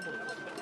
sean.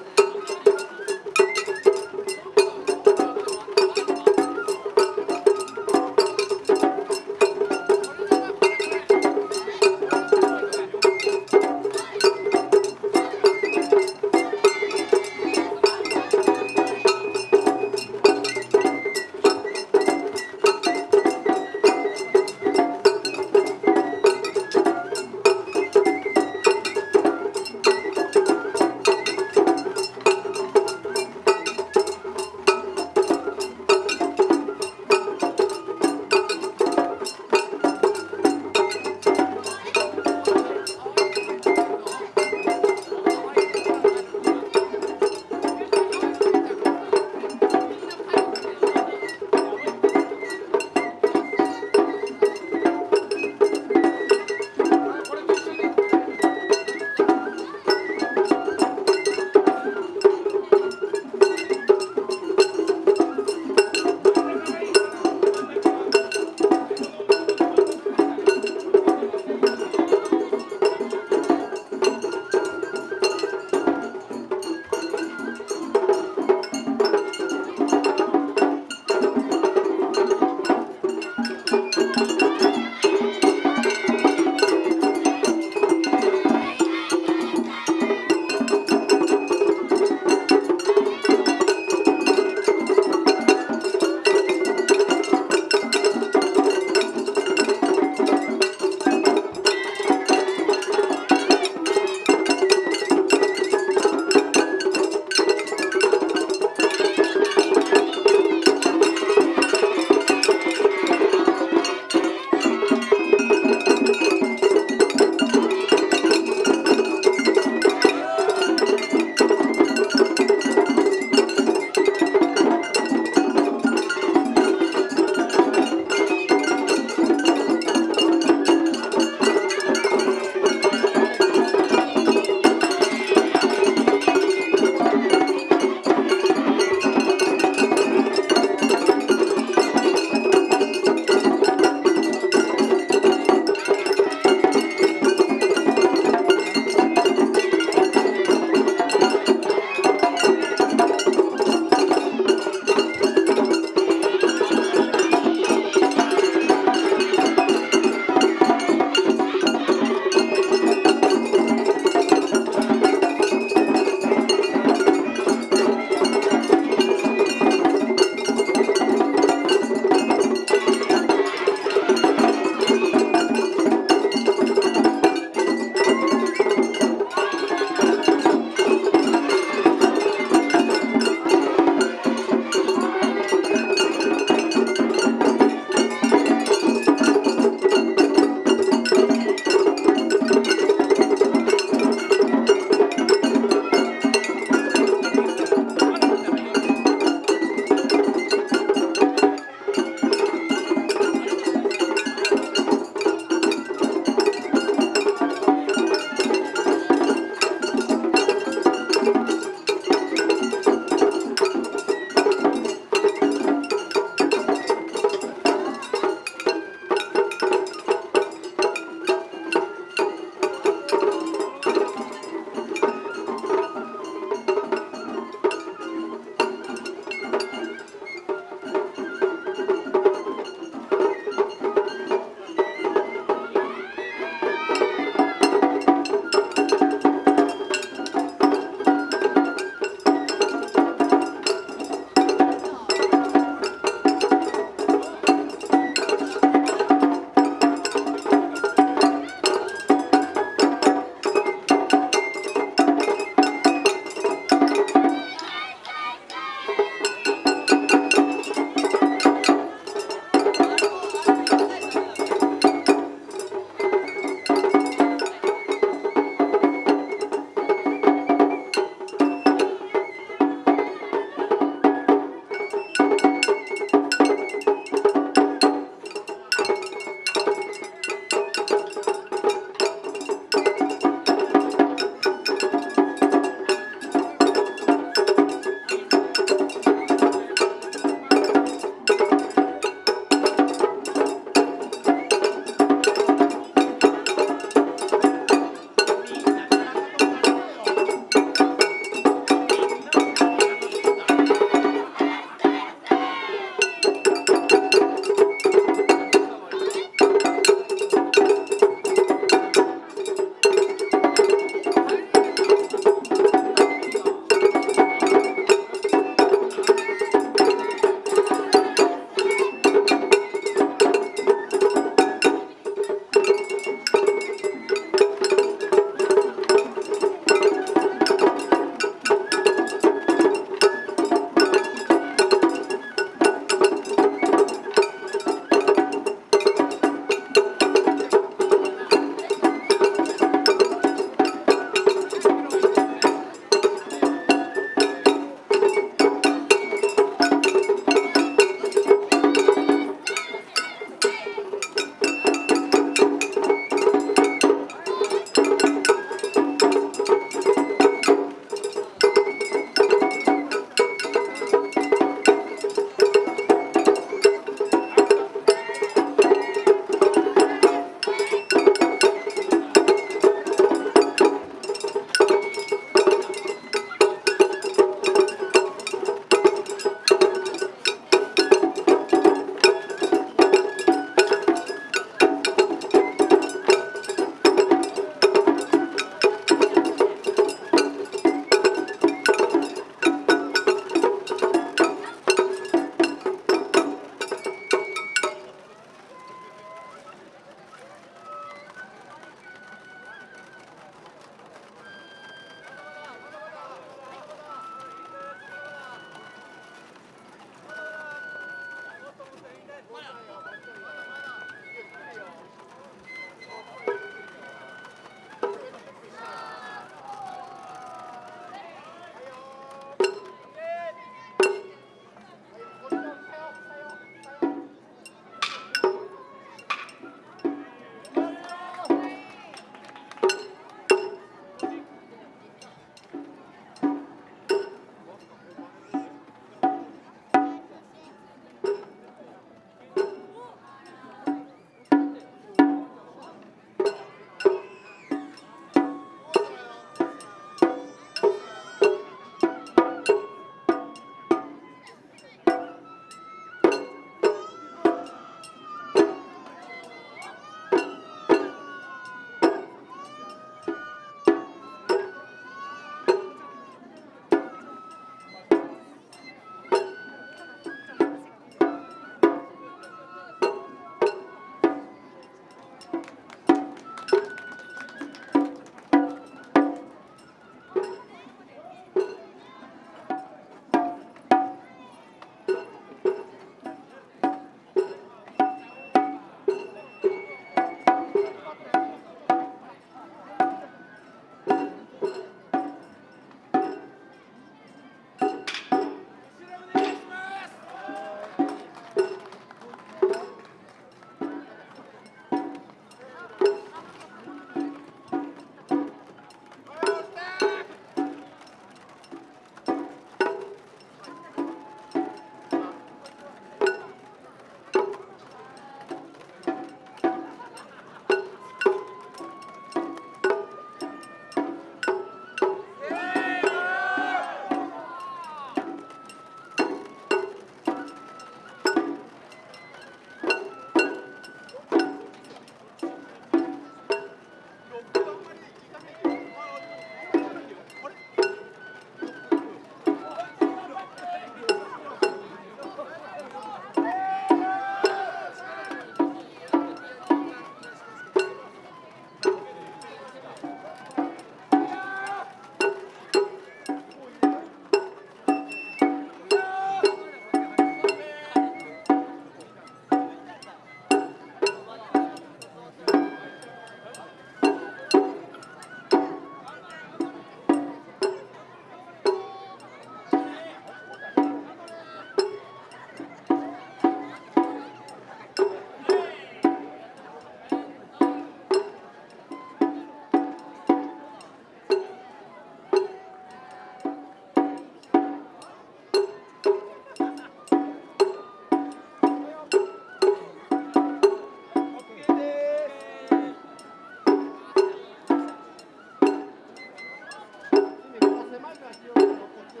まずは気をつけて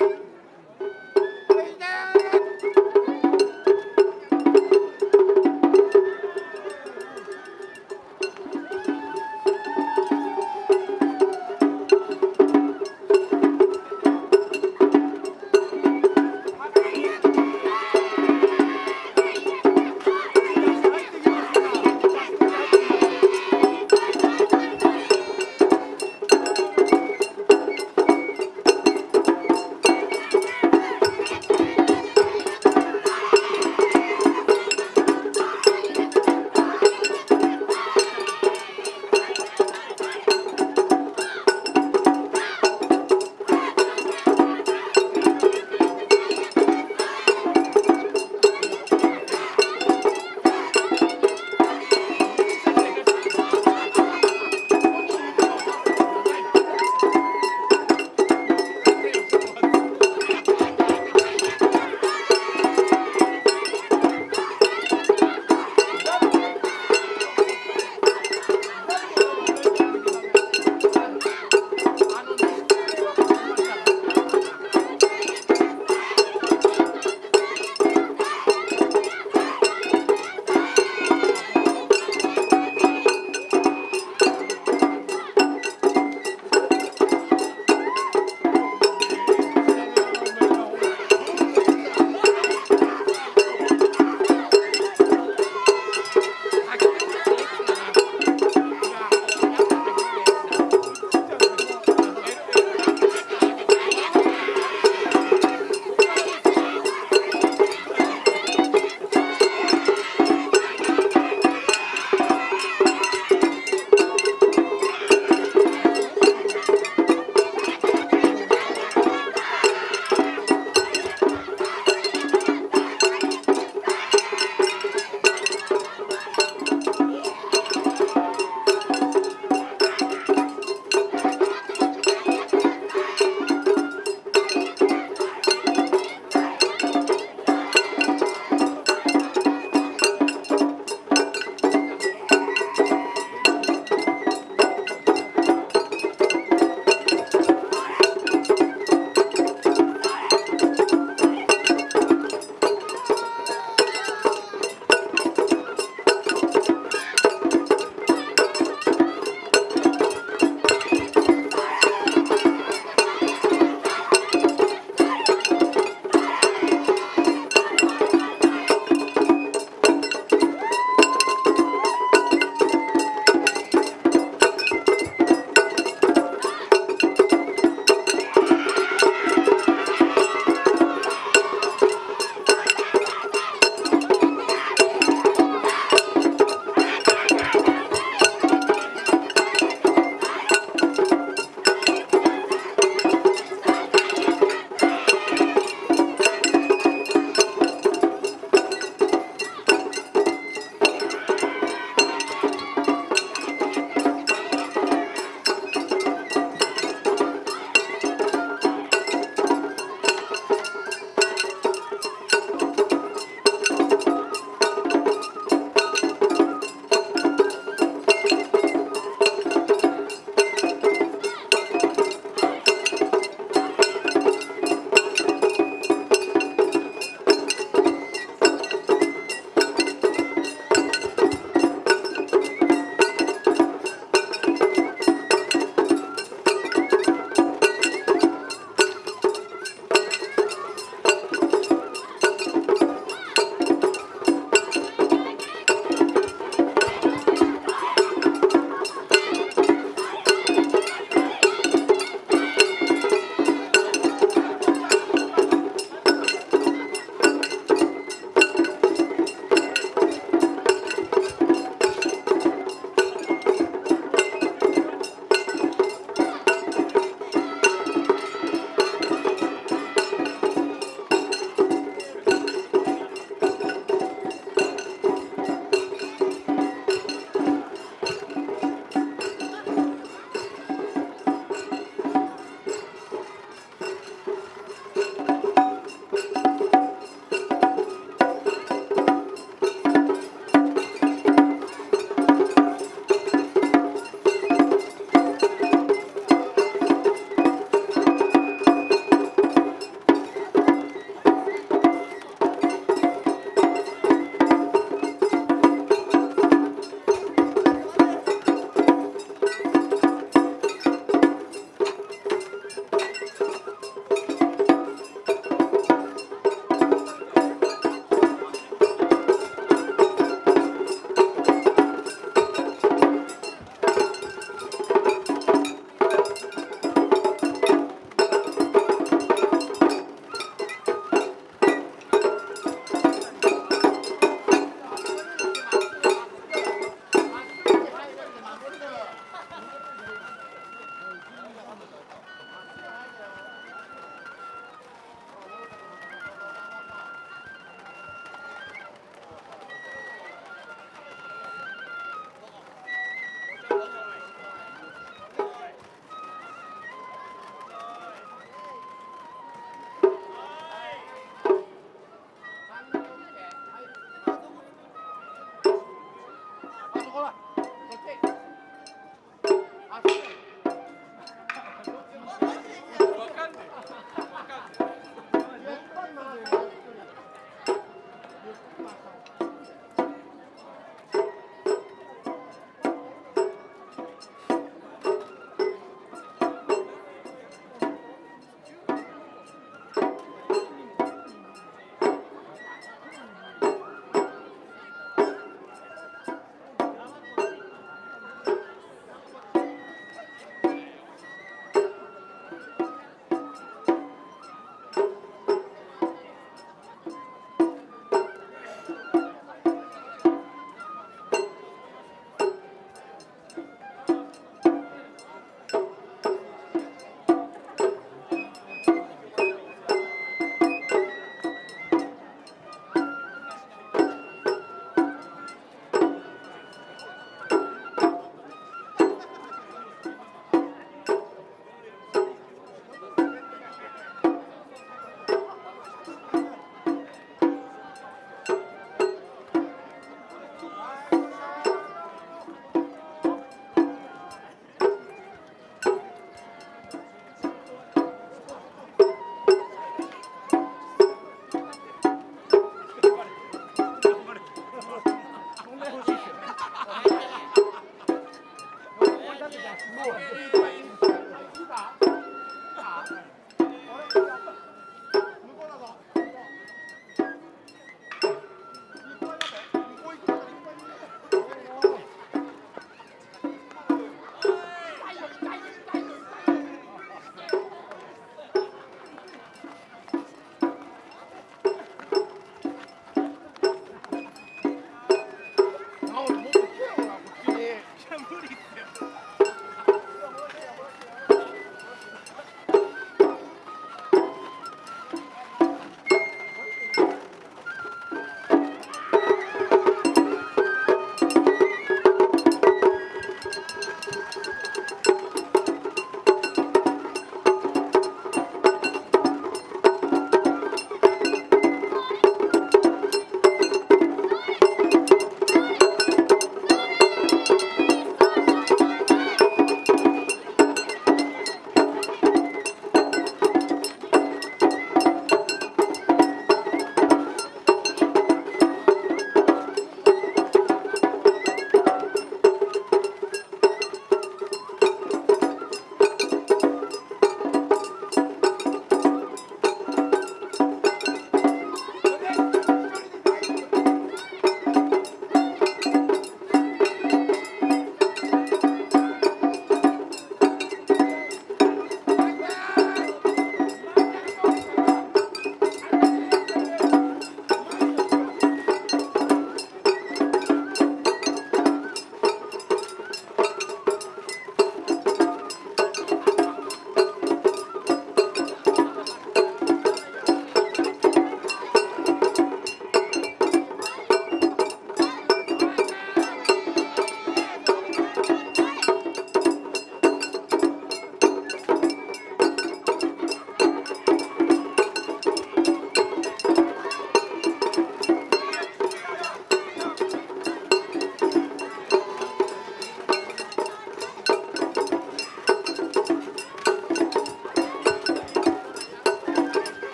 こっ。